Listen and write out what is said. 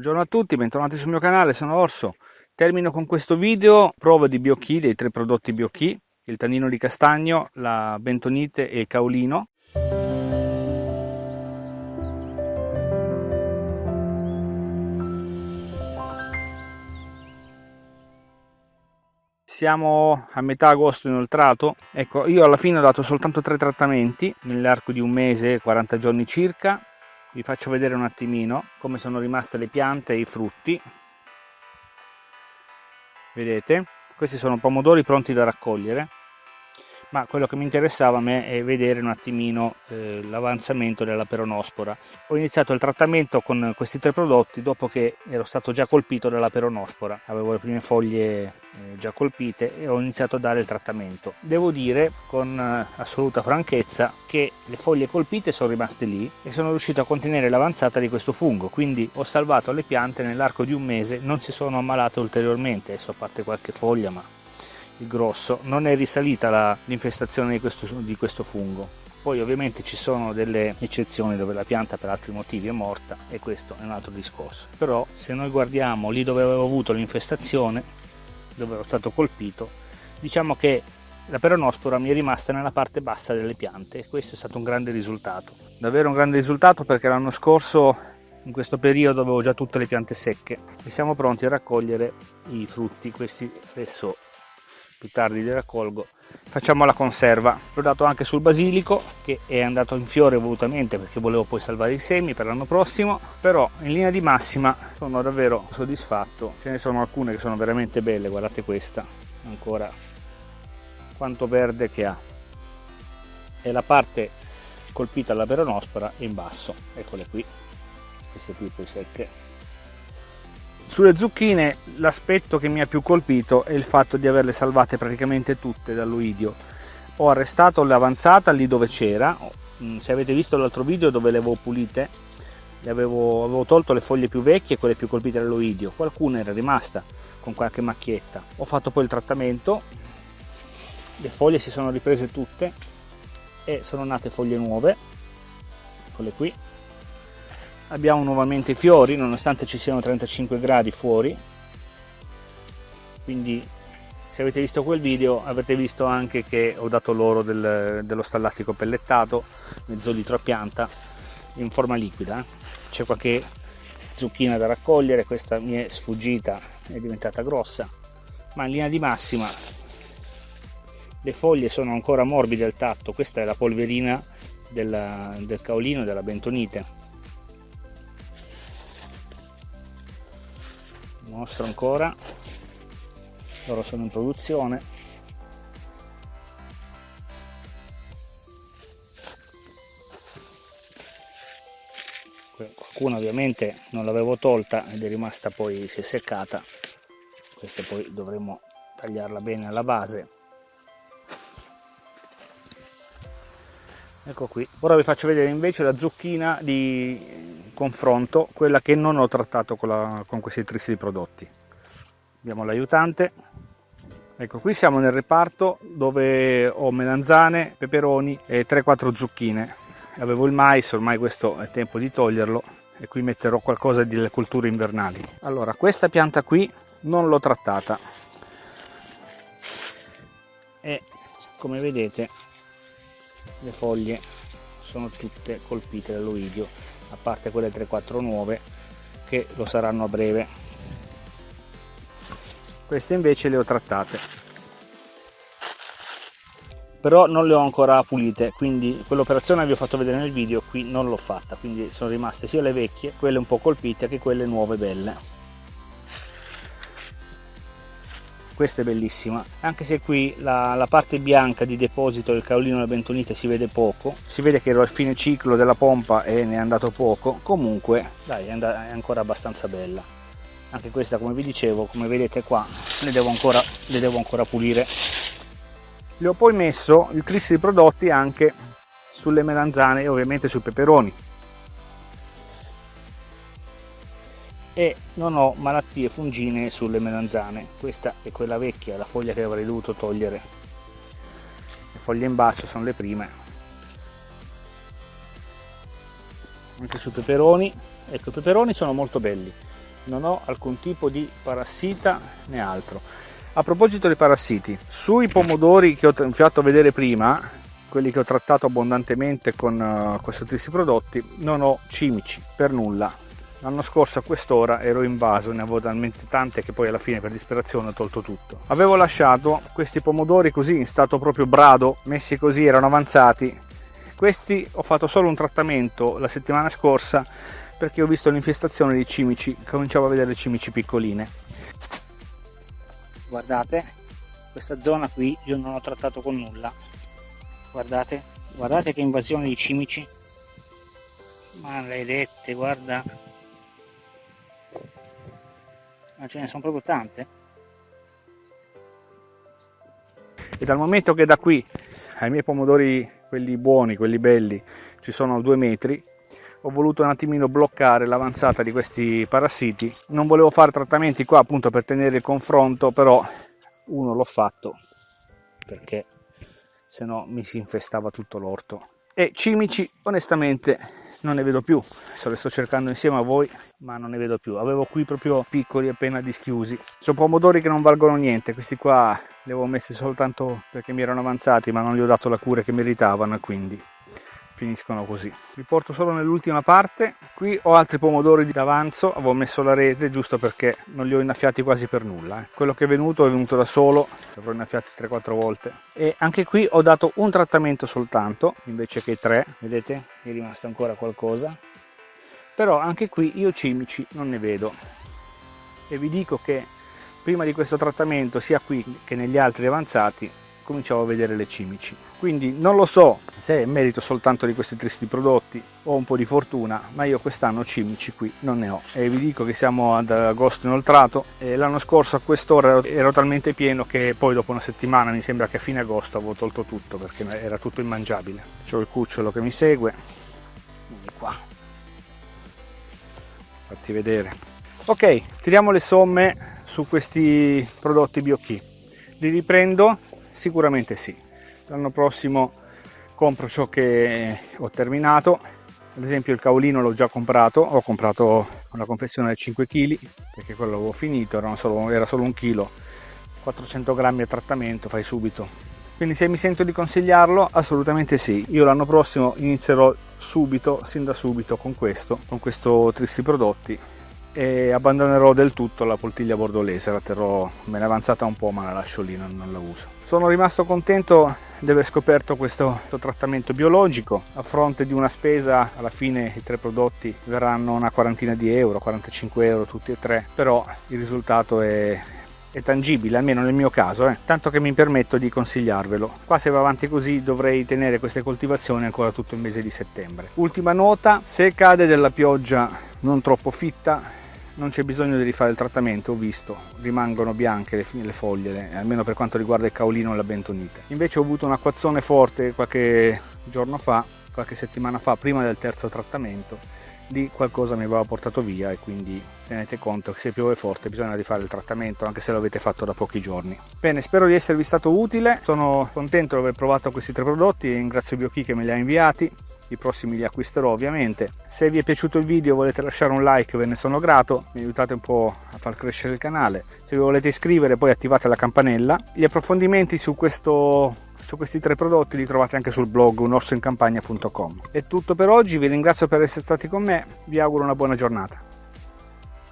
Buongiorno a tutti, bentornati sul mio canale, sono Orso. Termino con questo video prova di Biochi, dei tre prodotti Biochi, il tannino di castagno, la bentonite e il caolino. Siamo a metà agosto inoltrato, ecco io alla fine ho dato soltanto tre trattamenti nell'arco di un mese, 40 giorni circa, vi faccio vedere un attimino come sono rimaste le piante e i frutti. Vedete? Questi sono pomodori pronti da raccogliere ma quello che mi interessava a me è vedere un attimino eh, l'avanzamento della peronospora. Ho iniziato il trattamento con questi tre prodotti dopo che ero stato già colpito dalla peronospora, avevo le prime foglie eh, già colpite e ho iniziato a dare il trattamento. Devo dire con eh, assoluta franchezza che le foglie colpite sono rimaste lì e sono riuscito a contenere l'avanzata di questo fungo, quindi ho salvato le piante nell'arco di un mese, non si sono ammalate ulteriormente, adesso a parte qualche foglia ma il grosso, non è risalita l'infestazione di questo, di questo fungo. Poi ovviamente ci sono delle eccezioni dove la pianta per altri motivi è morta e questo è un altro discorso. Però se noi guardiamo lì dove avevo avuto l'infestazione, dove ero stato colpito, diciamo che la peronospora mi è rimasta nella parte bassa delle piante e questo è stato un grande risultato. Davvero un grande risultato perché l'anno scorso in questo periodo avevo già tutte le piante secche e siamo pronti a raccogliere i frutti, questi adesso più tardi li raccolgo facciamo la conserva. L'ho dato anche sul basilico che è andato in fiore volutamente perché volevo poi salvare i semi per l'anno prossimo però in linea di massima sono davvero soddisfatto. Ce ne sono alcune che sono veramente belle guardate questa ancora. Quanto verde che ha. E la parte colpita alla peronospora in basso. Eccole qui. Queste qui poi secche sulle zucchine l'aspetto che mi ha più colpito è il fatto di averle salvate praticamente tutte dall'oidio. Ho arrestato l'avanzata lì dove c'era, mm, se avete visto l'altro video dove le avevo pulite, le avevo, avevo tolto le foglie più vecchie e quelle più colpite dall'oidio, qualcuna era rimasta con qualche macchietta. Ho fatto poi il trattamento, le foglie si sono riprese tutte e sono nate foglie nuove, eccole qui, abbiamo nuovamente i fiori nonostante ci siano 35 gradi fuori. Quindi se avete visto quel video avete visto anche che ho dato loro del, dello stallastico pellettato mezzo litro a pianta in forma liquida. C'è qualche zucchina da raccogliere questa mi è sfuggita è diventata grossa. Ma in linea di massima le foglie sono ancora morbide al tatto. Questa è la polverina del, del caolino della bentonite mostro ancora. Loro sono in produzione. Qualcuna ovviamente non l'avevo tolta ed è rimasta poi si è seccata. Questa poi dovremo tagliarla bene alla base. Ecco qui. Ora vi faccio vedere invece la zucchina di confronto quella che non ho trattato con, la, con questi tristi prodotti. Abbiamo l'aiutante. Ecco qui siamo nel reparto dove ho melanzane peperoni e 3-4 zucchine. Avevo il mais ormai questo è tempo di toglierlo e qui metterò qualcosa delle culture invernali. Allora questa pianta qui non l'ho trattata. E come vedete le foglie sono tutte colpite dall'oidio a parte quelle 3-4 nuove che lo saranno a breve. Queste invece le ho trattate. Però non le ho ancora pulite quindi quell'operazione vi ho fatto vedere nel video qui non l'ho fatta quindi sono rimaste sia le vecchie quelle un po' colpite che quelle nuove belle questa è bellissima. Anche se qui la, la, parte bianca di deposito del caolino della bentonite si vede poco. Si vede che ero al fine ciclo della pompa e ne è andato poco. Comunque dai è, è ancora abbastanza bella. Anche questa come vi dicevo come vedete qua le devo ancora, le devo ancora pulire. Le ho poi messo il tris di prodotti anche sulle melanzane e ovviamente sui peperoni e non ho malattie fungine sulle melanzane. Questa è quella vecchia la foglia che avrei dovuto togliere. Le foglie in basso sono le prime. Anche sui peperoni. Ecco i peperoni sono molto belli. Non ho alcun tipo di parassita né altro. A proposito dei parassiti sui pomodori che ho fatto vedere prima quelli che ho trattato abbondantemente con uh, questi prodotti non ho cimici per nulla L'anno scorso a quest'ora ero invaso, ne avevo talmente tante che poi alla fine per disperazione ho tolto tutto. Avevo lasciato questi pomodori così in stato proprio brado, messi così, erano avanzati. Questi ho fatto solo un trattamento la settimana scorsa perché ho visto l'infestazione di cimici, cominciavo a vedere cimici piccoline. Guardate, questa zona qui io non ho trattato con nulla. Guardate, guardate che invasione di cimici. Maledette, guarda ma ce ne sono proprio tante. E dal momento che da qui ai miei pomodori quelli buoni quelli belli ci sono due metri ho voluto un attimino bloccare l'avanzata di questi parassiti. Non volevo fare trattamenti qua appunto per tenere il confronto però uno l'ho fatto perché se no mi si infestava tutto l'orto. E cimici onestamente non ne vedo più. Adesso le sto cercando insieme a voi ma non ne vedo più. Avevo qui proprio piccoli appena dischiusi. Sono pomodori che non valgono niente. Questi qua li avevo messi soltanto perché mi erano avanzati ma non gli ho dato la cura che meritavano quindi finiscono così. Vi porto solo nell'ultima parte. Qui ho altri pomodori d'avanzo avevo messo la rete giusto perché non li ho innaffiati quasi per nulla eh. quello che è venuto è venuto da solo. Li avrò innaffiati 3-4 volte. E anche qui ho dato un trattamento soltanto invece che tre. Vedete? È rimasto ancora qualcosa. Però anche qui io cimici non ne vedo. E vi dico che prima di questo trattamento sia qui che negli altri avanzati cominciavo a vedere le cimici. Quindi non lo so se è merito soltanto di questi tristi prodotti o un po' di fortuna ma io quest'anno cimici qui non ne ho. E vi dico che siamo ad agosto inoltrato e l'anno scorso a quest'ora ero talmente pieno che poi dopo una settimana mi sembra che a fine agosto avevo tolto tutto perché era tutto immangiabile. C'ho il cucciolo che mi segue. Vieni qua. Fatti vedere. Ok tiriamo le somme su questi prodotti BioKey li riprendo Sicuramente sì. L'anno prossimo compro ciò che ho terminato. Ad esempio il caolino l'ho già comprato, ho comprato una confezione da 5 kg perché quello l'avevo finito, era solo, era solo un chilo, 400 grammi a trattamento, fai subito. Quindi se mi sento di consigliarlo, assolutamente sì. Io l'anno prossimo inizierò subito, sin da subito con questo, con questo tristi prodotti e abbandonerò del tutto la poltiglia bordolese, la terrò, me l'è avanzata un po' ma la lascio lì, non, non la uso. Sono rimasto contento di aver scoperto questo, trattamento biologico. A fronte di una spesa alla fine i tre prodotti verranno una quarantina di euro 45 euro tutti e tre però il risultato è, è tangibile almeno nel mio caso eh. tanto che mi permetto di consigliarvelo. Qua se va avanti così dovrei tenere queste coltivazioni ancora tutto il mese di settembre. Ultima nota se cade della pioggia non troppo fitta non c'è bisogno di rifare il trattamento, ho visto, rimangono bianche le, le foglie, almeno per quanto riguarda il caolino e la bentonite. Invece ho avuto un acquazzone forte qualche giorno fa, qualche settimana fa, prima del terzo trattamento, di qualcosa mi aveva portato via e quindi tenete conto che se piove forte bisogna rifare il trattamento anche se l'avete fatto da pochi giorni. Bene, spero di esservi stato utile, sono contento di aver provato questi tre prodotti e ringrazio BioKey che me li ha inviati i prossimi li acquisterò ovviamente. Se vi è piaciuto il video volete lasciare un like ve ne sono grato, mi aiutate un po' a far crescere il canale. Se vi volete iscrivere poi attivate la campanella. Gli approfondimenti su, questo, su questi tre prodotti li trovate anche sul blog unorsoincampagna.com. È tutto per oggi, vi ringrazio per essere stati con me, vi auguro una buona giornata.